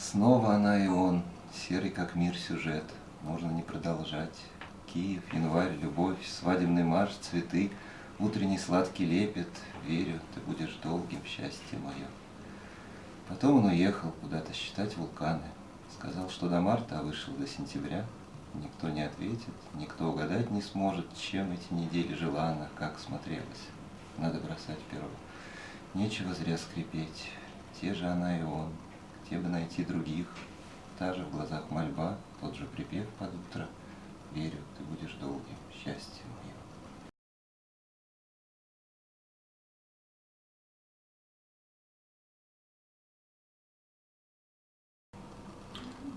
Снова она и он, серый как мир сюжет, можно не продолжать. Киев, январь, любовь, свадебный марш, цветы, утренний сладкий лепет, верю, ты будешь долгим, счастье мое. Потом он уехал куда-то считать вулканы, сказал, что до марта, а вышел до сентября. Никто не ответит, никто угадать не сможет, чем эти недели жила она, как смотрелась. Надо бросать перо. Нечего зря скрипеть, те же она и он, где бы найти других, та же в глазах мольба, тот же припев под утро. Верю, ты будешь долгим, счастье мое.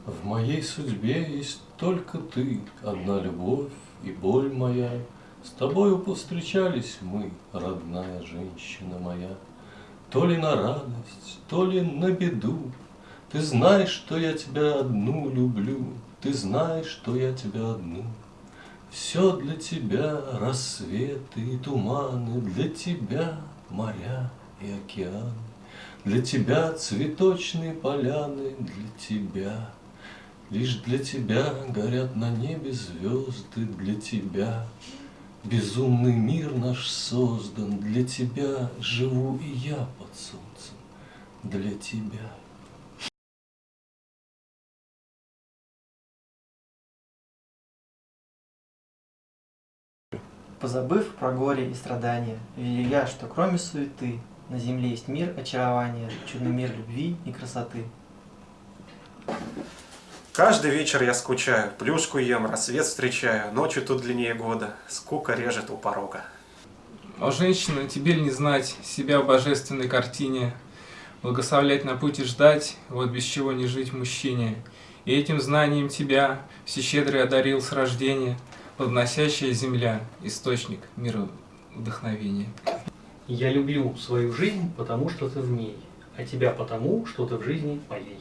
В моей судьбе есть только ты, одна любовь и боль моя. С тобою повстречались мы, родная женщина моя. То ли на радость, то ли на беду. Ты знаешь, что я тебя одну люблю, Ты знаешь, что я тебя одну. Все для тебя рассветы и туманы, Для тебя моря и океаны, Для тебя цветочные поляны, Для тебя Лишь для тебя горят на небе звезды, Для тебя безумный мир наш создан, Для тебя живу и я под солнцем, Для тебя. Позабыв про горе и страдания, Верю я, что кроме суеты На земле есть мир очарования, Чудный мир любви и красоты. Каждый вечер я скучаю, плюшку ем, рассвет встречаю, ночью тут длиннее года, скука режет у порога. О, женщина, тебе ли не знать себя в божественной картине, Благословлять на пути ждать, вот без чего не жить мужчине. И этим знанием тебя всещедрый одарил с рождения, Подносящая земля, источник мира вдохновения. Я люблю свою жизнь, потому что ты в ней, а тебя потому, что ты в жизни моей.